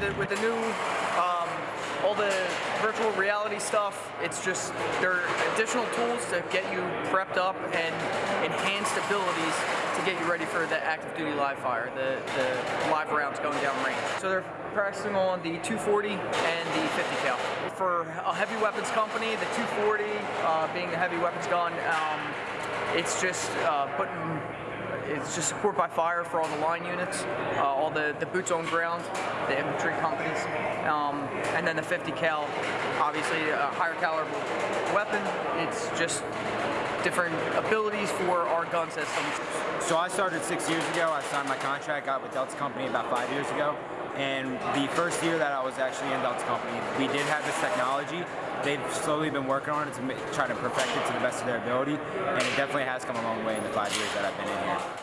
the, with the new, um, all the virtual reality stuff, it's just, there are additional tools to get you prepped up and enhanced abilities to get you ready for the active duty live fire, the, the live rounds going down range. So they're practicing on the 240 and the 50 cal. For a heavy weapons company, the 240 uh, being the heavy weapons gun, um, it's just uh, putting it's just support by fire for all the line units, uh, all the, the boots on ground, the infantry companies, um, and then the 50 cal, obviously a higher caliber weapon. It's just different abilities for our gun systems. So I started six years ago. I signed my contract, got with Delta Company about five years ago. And the first year that I was actually in Delta Company, we did have this technology. They've slowly been working on it to try to perfect it to the best of their ability. And it definitely has come a long way in the five years that I've been in here.